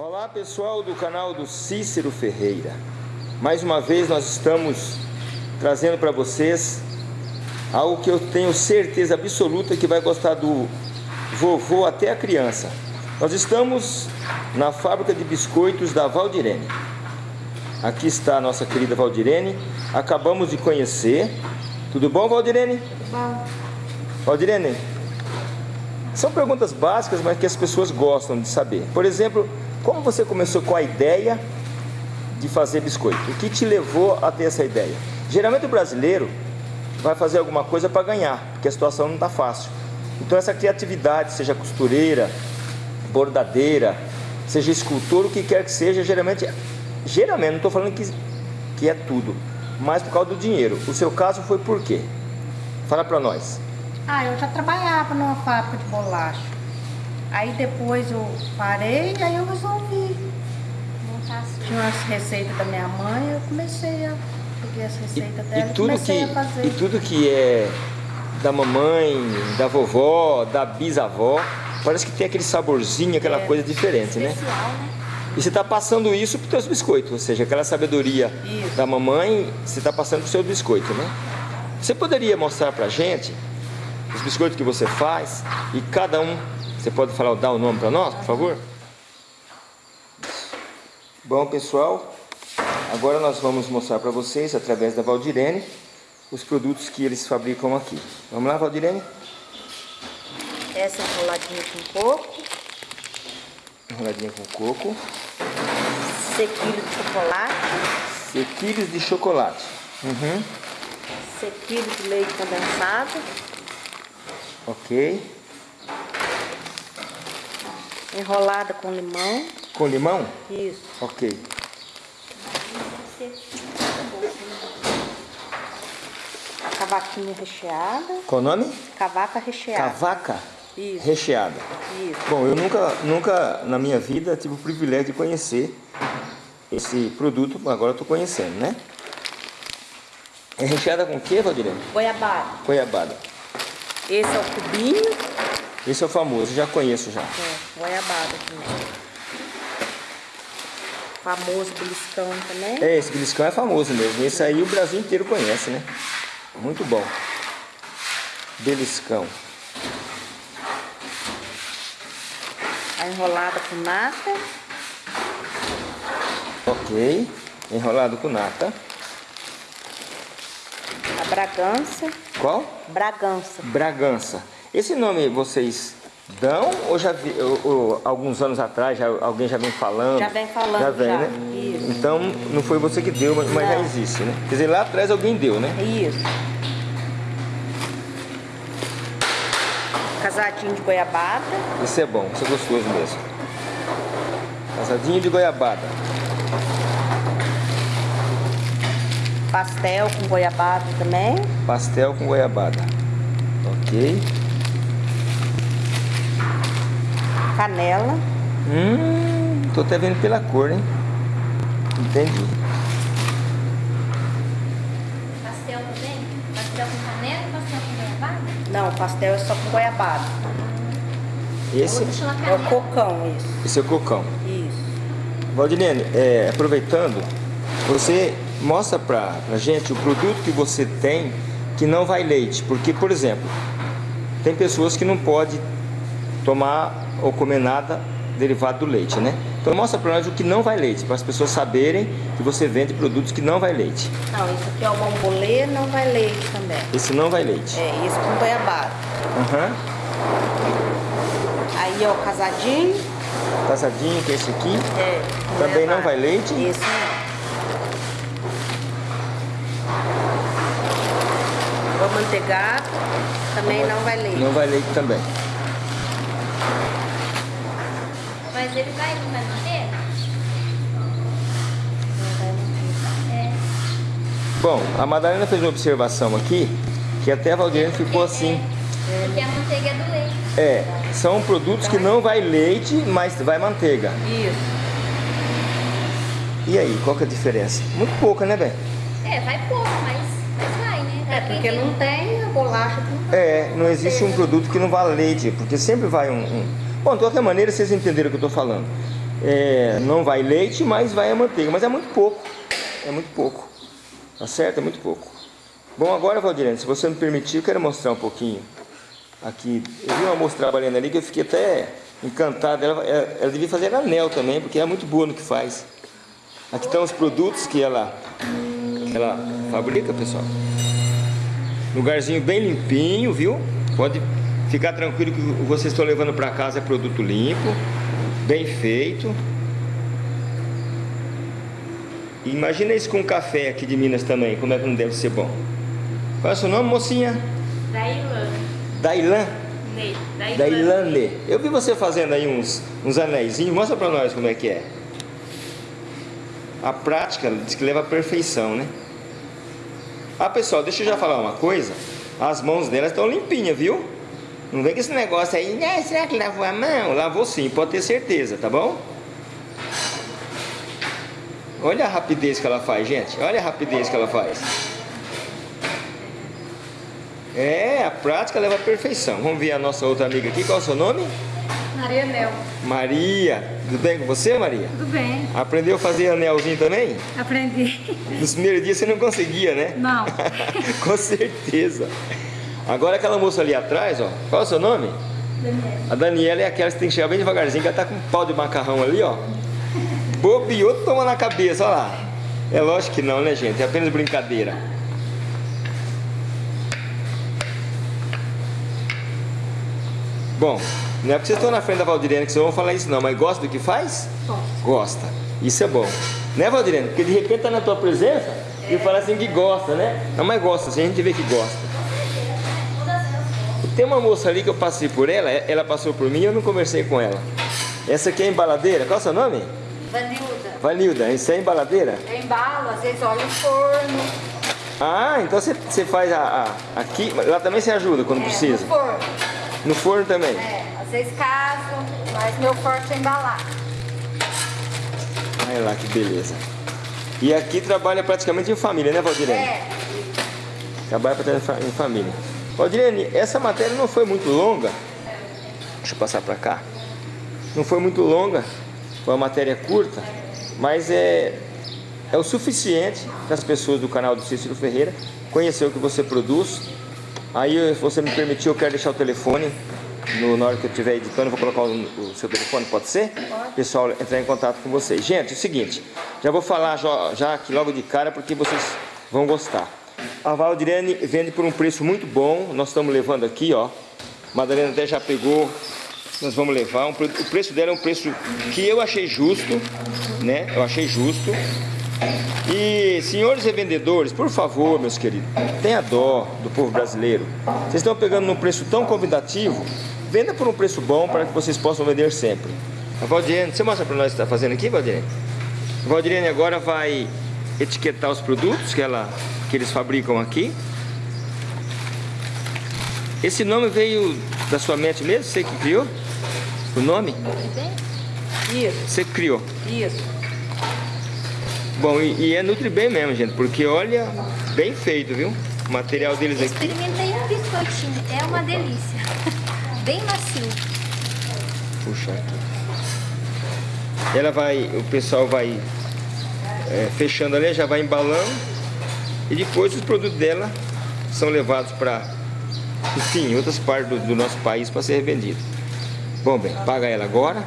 Olá pessoal do canal do Cícero Ferreira. Mais uma vez nós estamos trazendo para vocês Algo que eu tenho certeza absoluta que vai gostar do vovô até a criança. Nós estamos na fábrica de biscoitos da Valdirene. Aqui está a nossa querida Valdirene. Acabamos de conhecer. Tudo bom Valdirene? Bom. Valdirene, são perguntas básicas, mas que as pessoas gostam de saber. Por exemplo, como você começou com a ideia de fazer biscoito? O que te levou a ter essa ideia? Geralmente o brasileiro vai fazer alguma coisa para ganhar, porque a situação não está fácil. Então essa criatividade, seja costureira, bordadeira, seja escultor, o que quer que seja, geralmente, geralmente, não estou falando que, que é tudo, mas por causa do dinheiro. O seu caso foi por quê? Fala para nós. Ah, eu já trabalhava numa fábrica de bolacha. Aí depois eu parei e aí eu resolvi montar assim. Tinha umas receitas da minha mãe, eu comecei a peguei as receitas e, dela e, tudo que, a fazer. E tudo que é da mamãe, da vovó, da bisavó, parece que tem aquele saborzinho, aquela é, coisa diferente, né? especial, né? né? E você está passando isso para os seus biscoitos, ou seja, aquela sabedoria isso. da mamãe, você está passando para o seu biscoito, né? Você poderia mostrar para a gente os biscoitos que você faz e cada um você pode falar, dar o nome para nós, por favor? Bom, pessoal, agora nós vamos mostrar para vocês, através da Valdirene, os produtos que eles fabricam aqui. Vamos lá, Valdirene? Essa enroladinha com coco. Enroladinha com coco. Sequilho de chocolate. Sequilhos de chocolate. Uhum. Sequilho de leite condensado. Ok. Enrolada com limão. Com limão? Isso. Ok. A cavaquinha recheada. Qual o nome? Cavaca recheada. Cavaca? Isso. Recheada. Isso. Bom, eu nunca, nunca na minha vida tive o privilégio de conhecer esse produto, agora eu estou conhecendo, né? É recheada com o que, Valdirene? Goiabada. Goiabada. Esse é o cubinho. Esse é o famoso, já conheço já. É, goiabada aqui. Famoso beliscão também. É, esse beliscão é famoso mesmo. Esse aí o Brasil inteiro conhece, né? Muito bom. Beliscão. A enrolada com nata. Ok. Enrolado com nata. A Bragança. Qual? Bragança. Bragança. Esse nome vocês dão ou já vi, ou, ou, alguns anos atrás já, alguém já vem falando? Já vem falando, já. Vem, já. Né? Isso. Então não foi você que deu, mas, mas já existe, né? Quer dizer, lá atrás alguém deu, né? Isso. Casadinho de goiabada. Isso é bom, isso é gostoso mesmo. Casadinho de goiabada. Pastel com goiabada também. Pastel com goiabada. Ok. Canela. Hum, tô até vendo pela cor, hein? Entendi. Pastel também? Pastel com canela ou pastel com goiabada? Não, pastel é só com goiabada. Esse é o cocão, isso. Esse é o cocão. Isso. Valdilene, é, aproveitando, você mostra pra, pra gente o produto que você tem que não vai leite. Porque, por exemplo, tem pessoas que não podem tomar ou comer nada derivado do leite, né? Então mostra para nós o que não vai leite, para as pessoas saberem que você vende produtos que não vai leite. Não, isso aqui é o bombolê, não vai leite também. Esse não vai leite. É, esse com goiabada. Uhum. Aí, ó, casadinho. Casadinho, que é esse aqui. É. Também goiabada. não vai leite? Esse não. O manteigado também não vai leite. Não vai leite também. Mas ele vai, não vai manter? É. Bom, a Madalena fez uma observação aqui que até a Valdirene ficou assim. É, porque a manteiga é do leite. É, são produtos que não vai leite, mas vai manteiga. Isso. E aí, qual que é a diferença? Muito pouca, né, Ben? É, vai pouco, mas, mas vai, né? É, porque não tem a bolacha. Não é, não existe um produto que não vá leite, porque sempre vai um, um Bom, de qualquer maneira, vocês entenderam o que eu estou falando. é, não vai leite, mas vai a manteiga. Mas é muito pouco. É muito pouco. Tá certo? É muito pouco. Bom, agora, Valdirene, se você me permitir, eu quero mostrar um pouquinho aqui. Eu vi uma moça trabalhando ali que eu fiquei até encantado. Ela, ela, ela devia fazer anel também, porque é muito boa no que faz. Aqui estão os produtos que ela, ela fabrica, pessoal. Lugarzinho bem limpinho, viu? Pode ficar tranquilo que vocês estão levando para casa é produto limpo, bem feito. Imagina isso com café aqui de Minas também, como é que não deve ser bom. Qual é o seu nome, mocinha? Dailan. Dailan? Ney. Dailane. Eu vi você fazendo aí uns, uns anéisinhos. Mostra pra nós como é que é. A prática diz que leva à perfeição, né? Ah, pessoal, deixa eu já falar uma coisa. As mãos delas estão limpinhas, viu? Não vem com esse negócio aí, né? Será que lavou a mão? Lavou sim, pode ter certeza, tá bom? Olha a rapidez que ela faz, gente. Olha a rapidez que ela faz. É, a prática leva à perfeição. Vamos ver a nossa outra amiga aqui. Qual é o seu nome? Maria Nel. Maria. Tudo bem com você, Maria? Tudo bem. Aprendeu a fazer anelzinho também? Aprendi. Nos primeiros dias você não conseguia, né? Não. com certeza. Agora aquela moça ali atrás, ó. Qual é o seu nome? Daniela. A Daniela é aquela que tem que chegar bem devagarzinho, que ela tá com um pau de macarrão ali, ó. Bobeou, toma na cabeça, ó lá. É lógico que não, né, gente? É apenas brincadeira. Bom, não é porque vocês estão na frente da Valdirene que vocês vão falar isso não, mas gosta do que faz? Gosto. Gosta. Isso é bom. Né, Valdirene? Porque de repente tá na tua presença e fala assim que gosta, né? Não, mas gosta, assim, a gente vê que gosta. Tem uma moça ali que eu passei por ela, ela passou por mim e eu não conversei com ela. Essa aqui é embaladeira, qual é o seu nome? Vanilda. Vanilda, isso é embaladeira? Eu embalo, às vezes olha o forno. Ah, então você, você faz a, a- aqui, lá também você ajuda quando É, precisa? No forno. No forno também? É, às vezes caso, mas meu forte é embalar. Olha lá que beleza. E aqui trabalha praticamente em família, né, Valdirene? É, Trabalha praticamente em família. Valdirene, essa matéria não foi muito longa. Deixa eu passar para cá. Não foi muito longa, foi uma matéria curta, mas é, é o suficiente para as pessoas do canal do Cícero Ferreira conhecer o que você produz. Aí, se você me permitir, eu quero deixar o telefone no, na hora que eu estiver editando, eu vou colocar o, o seu telefone, pode ser? Pode. Pessoal, entrar em contato com vocês. Gente, é o seguinte, já vou falar já, já aqui logo de cara porque vocês vão gostar. A Valdirene vende por um preço muito bom, nós estamos levando aqui, ó. Madalena até já pegou, nós vamos levar. O preço dela é um preço que eu achei justo, né? Eu achei justo. E senhores revendedores, por favor, meus queridos, tenha dó do povo brasileiro. Vocês estão pegando num preço tão convidativo, venda por um preço bom para que vocês possam vender sempre. A Valdirene, você mostra para nós o que está fazendo aqui, Valdirene? A Valdirene agora vai etiquetar os produtos que, ela, que eles fabricam aqui. Esse nome veio da sua mente mesmo? Você que criou? O nome? Isso, Você que criou. isso. Bom, e, e é Nutribem mesmo, gente, porque olha, bem feito, viu? O material deles aqui. experimentei um biscoitinho, é uma delícia. Bem macio. Puxa aqui. Ela vai, o pessoal vai é, fechando ali, já vai embalando. E depois os produtos dela são levados para, enfim, outras partes do, do nosso país para ser revendido. Bom, bem, paga ela agora.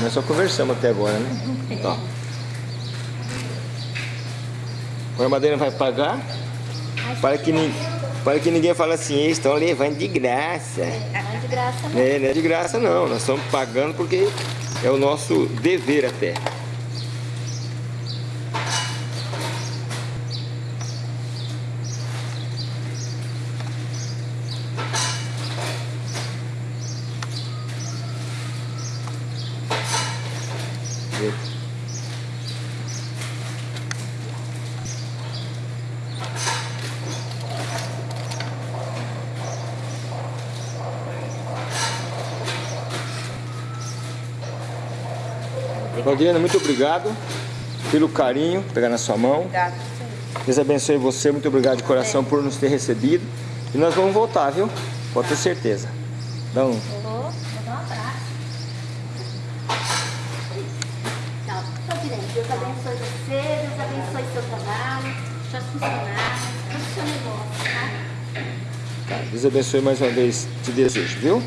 Nós só conversamos até agora, né? Agora a Madeira vai pagar para que, para que ninguém fale assim, eles estão levando de graça. Não é de graça, não. É, não é de graça não, nós estamos pagando porque é o nosso dever até. Valdirina, muito obrigado pelo carinho, pegar na sua mão. Obrigado. Deus abençoe você, muito obrigado de coração por nos ter recebido. E nós vamos voltar, viu? Pode ter certeza. Dá um. Deus abençoe você, Deus abençoe seu trabalho, seus funcionários, todo o seu negócio, tá? Deus abençoe mais uma vez, te desejo, viu?